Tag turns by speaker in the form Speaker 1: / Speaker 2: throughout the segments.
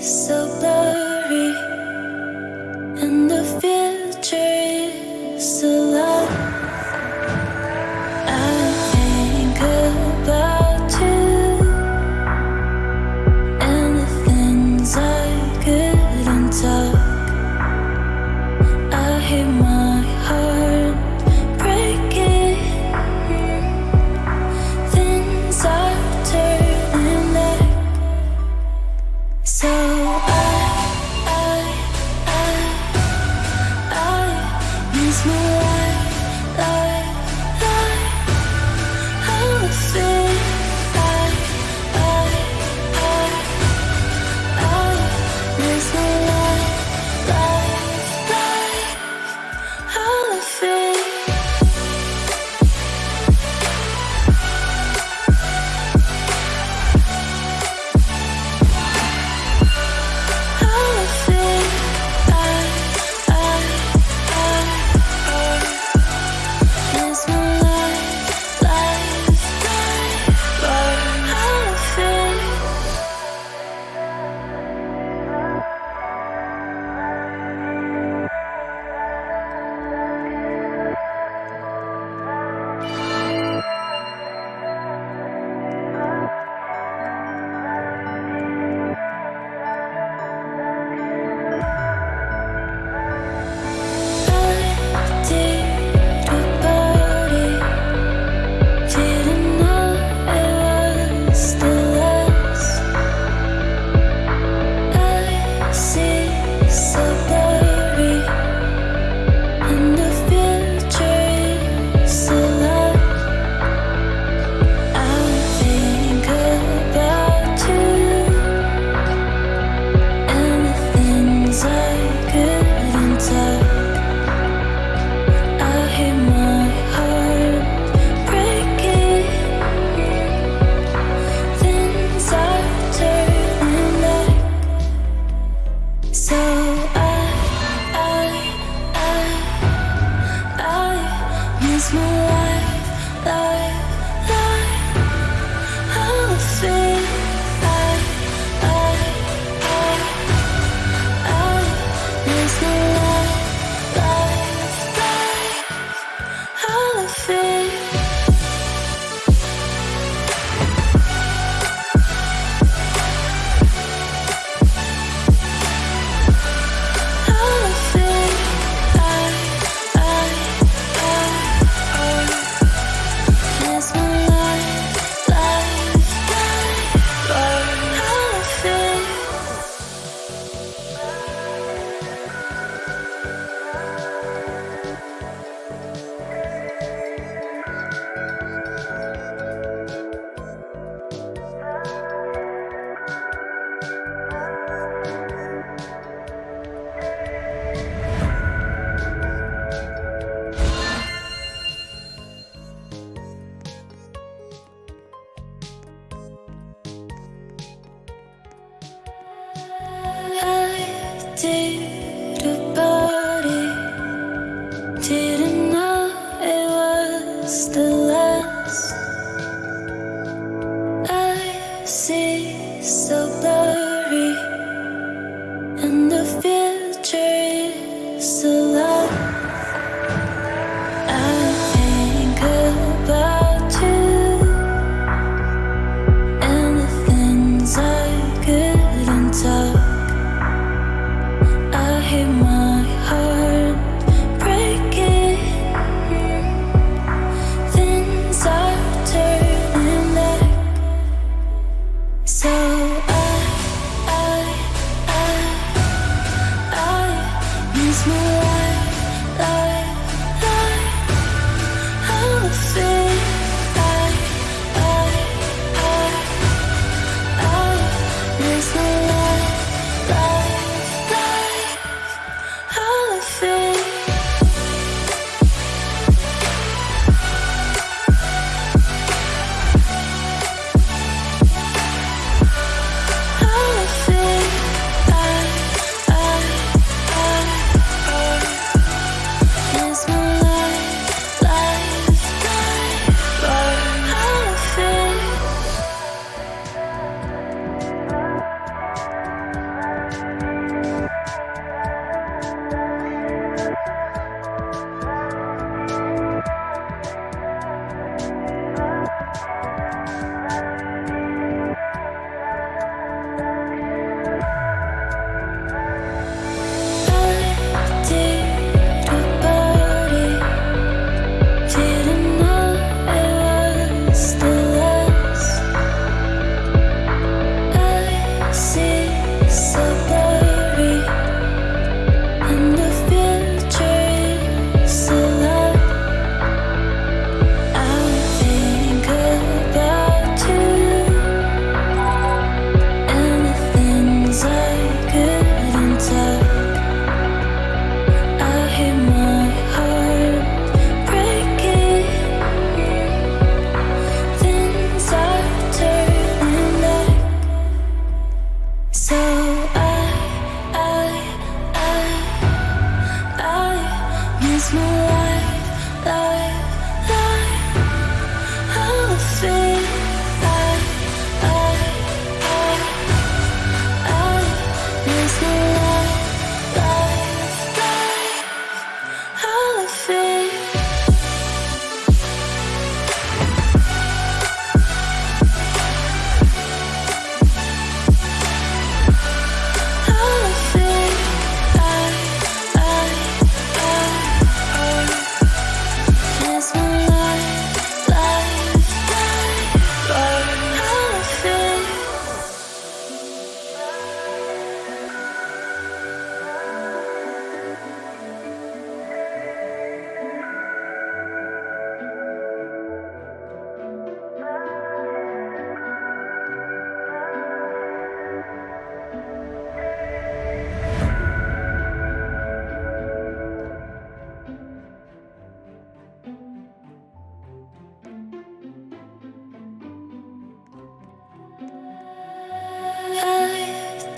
Speaker 1: so blurry.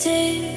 Speaker 1: I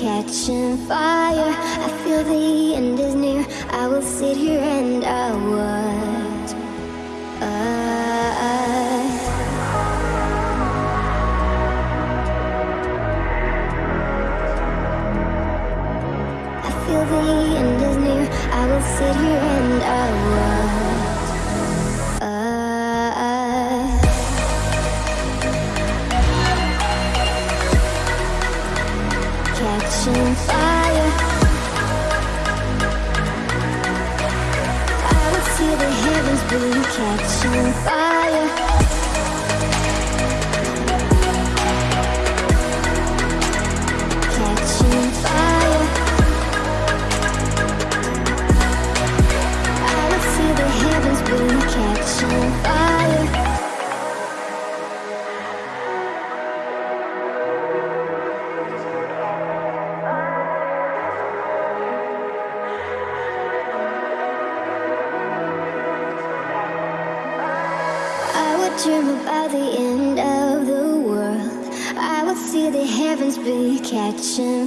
Speaker 2: catching catching fire. I would see the heavens blue catching fire.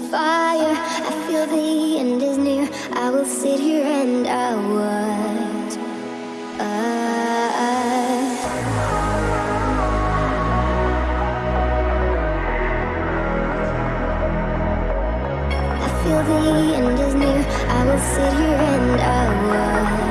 Speaker 2: fire. I feel the end is near. I will sit here and I watch uh. I, feel the end is near. I will sit here and I watch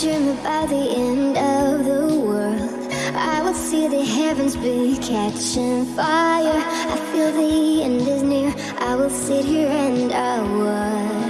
Speaker 2: dream about the end of the world. I would see the heavens be catching fire. I feel the end is near. I will sit here and I would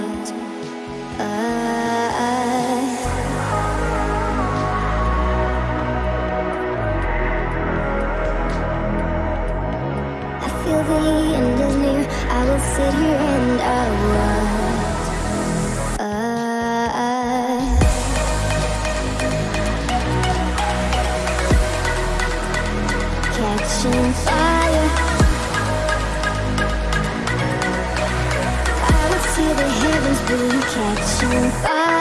Speaker 2: 爱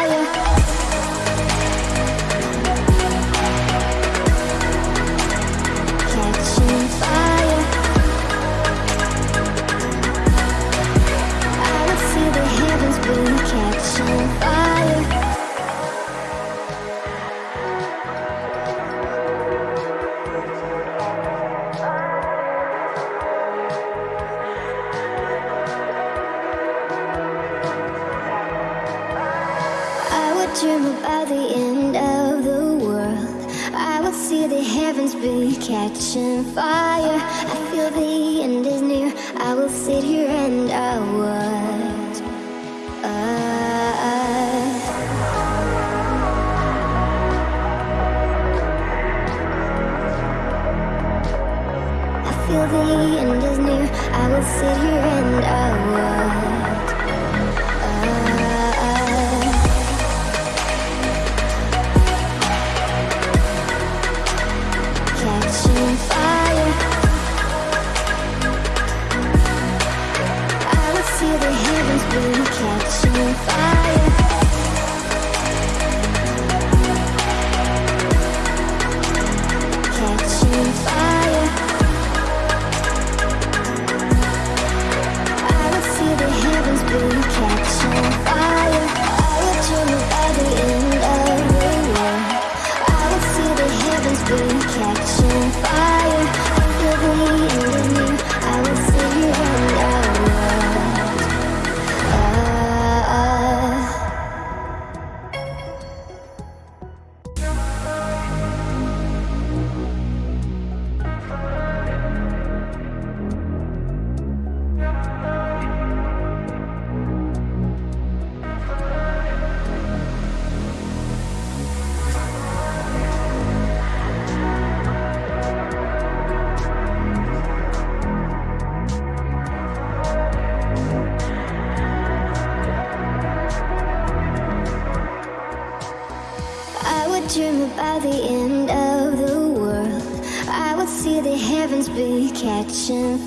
Speaker 2: feel the end is near I will sit here and I would uh, uh. Catching fire. I will see the heavens blue Catching fire.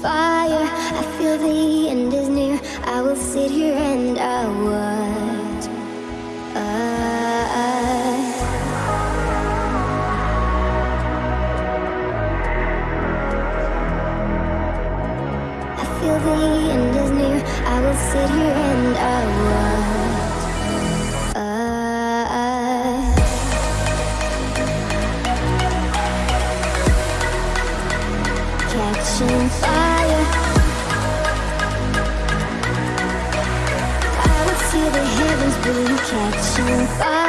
Speaker 2: fire. I feel the end is near. I will sit here and I watch. If